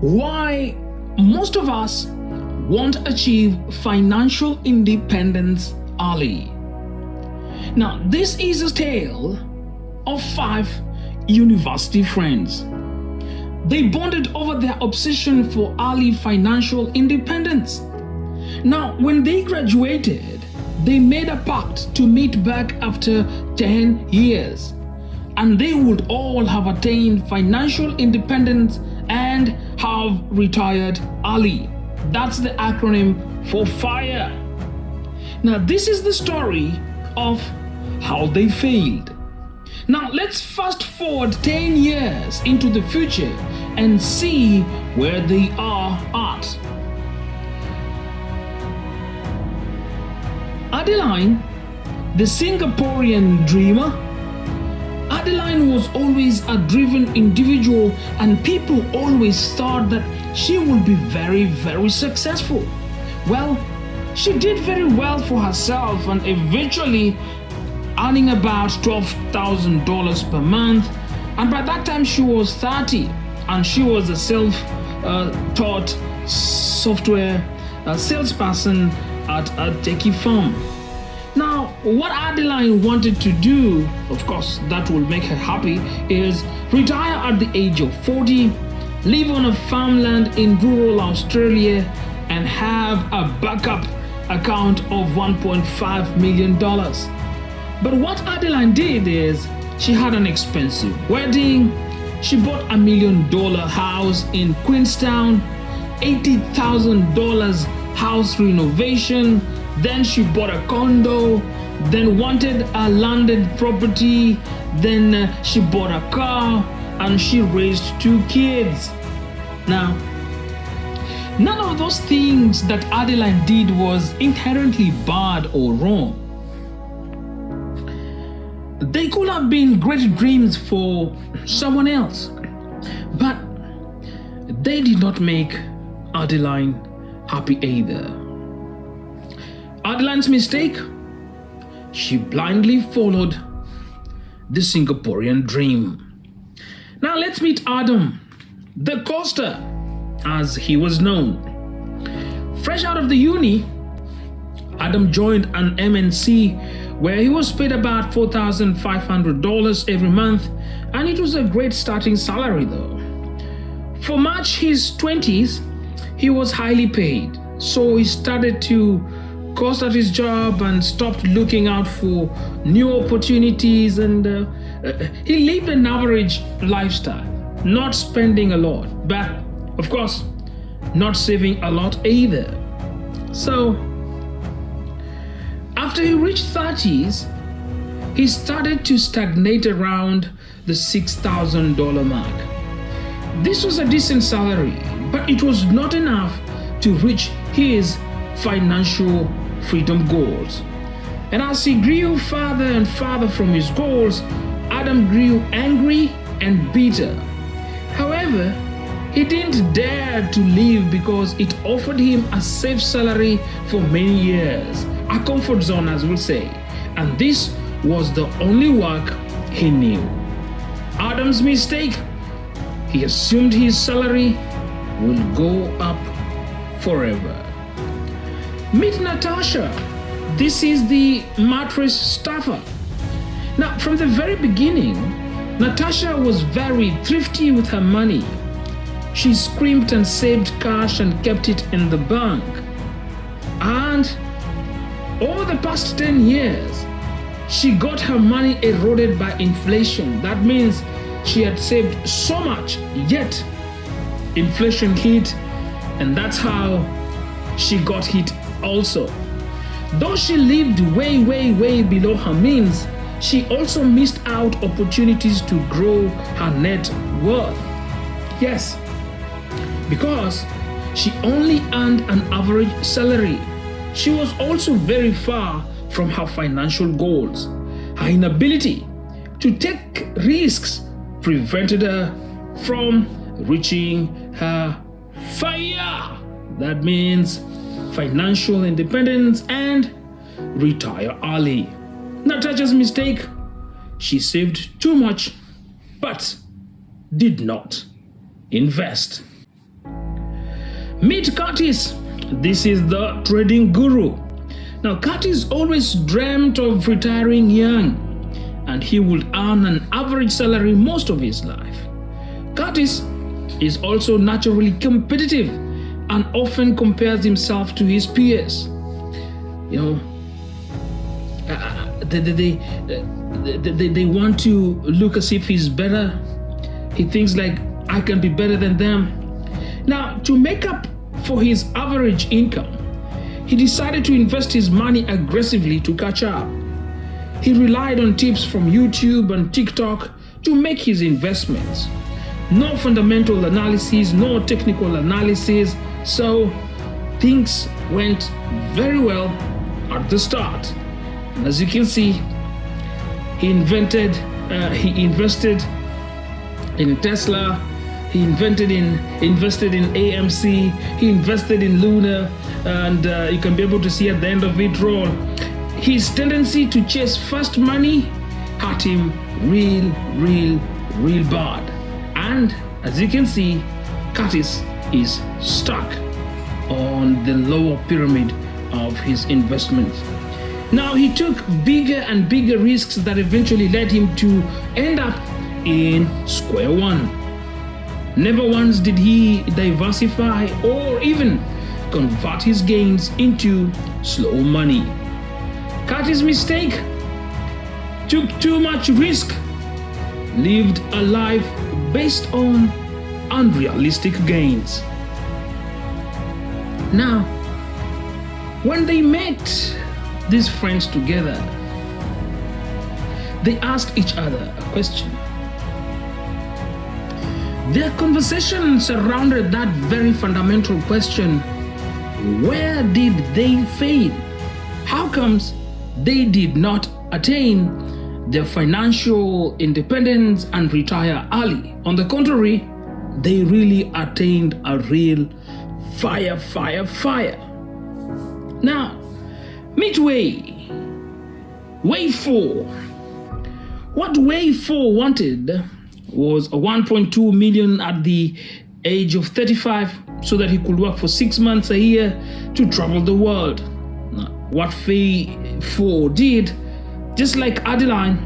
why most of us won't achieve financial independence early. Now, this is a tale of five university friends. They bonded over their obsession for early financial independence. Now, when they graduated, they made a pact to meet back after 10 years and they would all have attained financial independence and have retired Ali. That's the acronym for FIRE. Now, this is the story of how they failed. Now, let's fast forward 10 years into the future and see where they are at. Adeline, the Singaporean dreamer, Adeline was always a driven individual and people always thought that she would be very, very successful. Well, she did very well for herself and eventually earning about $12,000 per month. And by that time she was 30 and she was a self-taught software uh, salesperson at a techie firm. What Adeline wanted to do, of course, that will make her happy, is retire at the age of 40, live on a farmland in rural Australia, and have a backup account of $1.5 million. But what Adeline did is she had an expensive wedding, she bought a million dollar house in Queenstown, $80,000 house renovation, then she bought a condo, then wanted a landed property, then uh, she bought a car, and she raised two kids. Now, none of those things that Adeline did was inherently bad or wrong. They could have been great dreams for someone else, but they did not make Adeline happy either. Adeline's mistake? She blindly followed the Singaporean dream. Now let's meet Adam, the Coaster, as he was known. Fresh out of the uni, Adam joined an MNC where he was paid about $4,500 every month and it was a great starting salary though. For March his 20s, he was highly paid, so he started to coast at his job and stopped looking out for new opportunities and uh, uh, he lived an average lifestyle not spending a lot but of course not saving a lot either. So after he reached 30s he started to stagnate around the $6,000 mark. This was a decent salary but it was not enough to reach his financial freedom goals. And as he grew farther and farther from his goals, Adam grew angry and bitter. However, he didn't dare to leave because it offered him a safe salary for many years, a comfort zone as we'll say, and this was the only work he knew. Adam's mistake, he assumed his salary will go up forever. Meet Natasha. This is the mattress stuffer. Now, from the very beginning, Natasha was very thrifty with her money. She scrimped and saved cash and kept it in the bank. And over the past 10 years, she got her money eroded by inflation. That means she had saved so much, yet inflation hit, and that's how she got hit also. Though she lived way, way, way below her means, she also missed out opportunities to grow her net worth. Yes, because she only earned an average salary. She was also very far from her financial goals. Her inability to take risks prevented her from reaching her fire. That means financial independence, and retire early. Natasha's mistake, she saved too much, but did not invest. Meet Curtis. This is the trading guru. Now, Curtis always dreamt of retiring young and he would earn an average salary most of his life. Curtis is also naturally competitive and often compares himself to his peers. You know, uh, uh they, they, they, they, they want to look as if he's better. He thinks like, I can be better than them. Now, to make up for his average income, he decided to invest his money aggressively to catch up. He relied on tips from YouTube and TikTok to make his investments. No fundamental analysis, no technical analysis, so things went very well at the start. And as you can see, he invented, uh, he invested in Tesla, he invented in invested in AMC, he invested in Luna, and uh, you can be able to see at the end of it roll. His tendency to chase fast money hurt him real, real, real bad. And as you can see, Curtis is stuck on the lower pyramid of his investments. Now he took bigger and bigger risks that eventually led him to end up in square one. Never once did he diversify or even convert his gains into slow money. Curtis's mistake took too much risk, lived a life based on unrealistic gains. Now, when they met these friends together, they asked each other a question. Their conversation surrounded that very fundamental question where did they fail? How comes they did not attain their financial independence and retire early? On the contrary, they really attained a real fire, fire, fire. Now, midway, Wave 4. What Wave 4 wanted was a 1.2 million at the age of 35 so that he could work for six months a year to travel the world. What Faye 4 did, just like Adeline,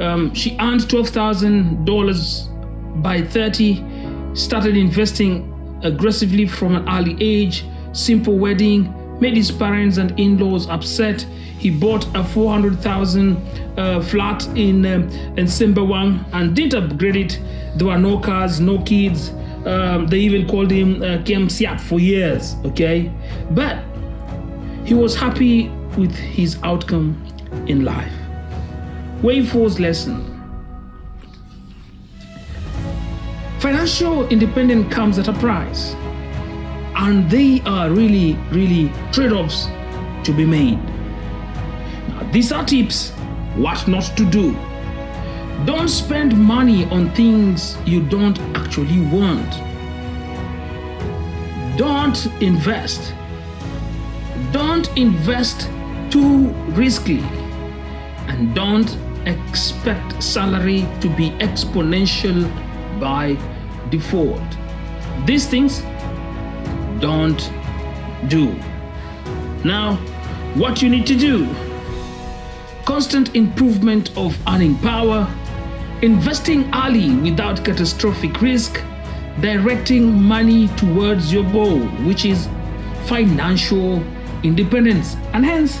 um, she earned $12,000 by 30, started investing aggressively from an early age, simple wedding, made his parents and in-laws upset. He bought a 400,000 uh, flat in um, in Sembawang and didn't upgrade it. There were no cars, no kids. Um, they even called him uh, kiam siap for years, okay? But he was happy with his outcome in life. Wave 4's lesson Financial independence comes at a price, and they are really, really trade offs to be made. Now, these are tips what not to do. Don't spend money on things you don't actually want. Don't invest. Don't invest too risky. And don't expect salary to be exponential by default. These things don't do. Now, what you need to do constant improvement of earning power, investing early without catastrophic risk, directing money towards your goal, which is financial independence and hence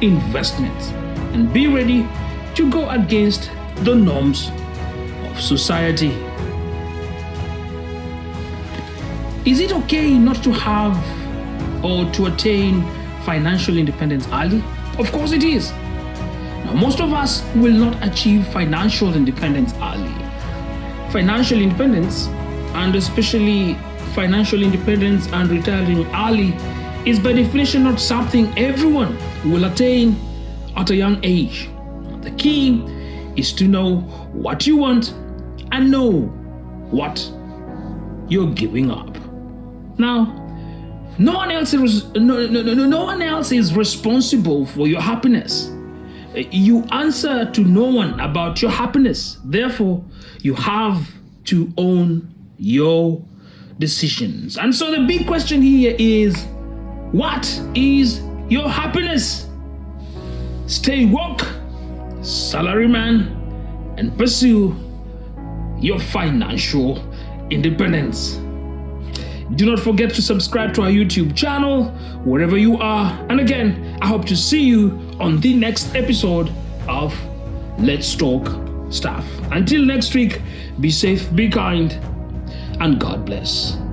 investments. And be ready to go against the norms of society. Is it okay not to have or to attain financial independence early? Of course it is. Now, most of us will not achieve financial independence early. Financial independence, and especially financial independence and retiring early, is by definition not something everyone will attain at a young age. The key is to know what you want and know what you're giving up. Now, no one else is no, no, no, no one else is responsible for your happiness. You answer to no one about your happiness. Therefore, you have to own your decisions. And so the big question here is what is your happiness? Stay woke, salaryman, and pursue your financial independence. Do not forget to subscribe to our YouTube channel wherever you are. And again, I hope to see you on the next episode of Let's Talk Stuff. Until next week, be safe, be kind, and God bless.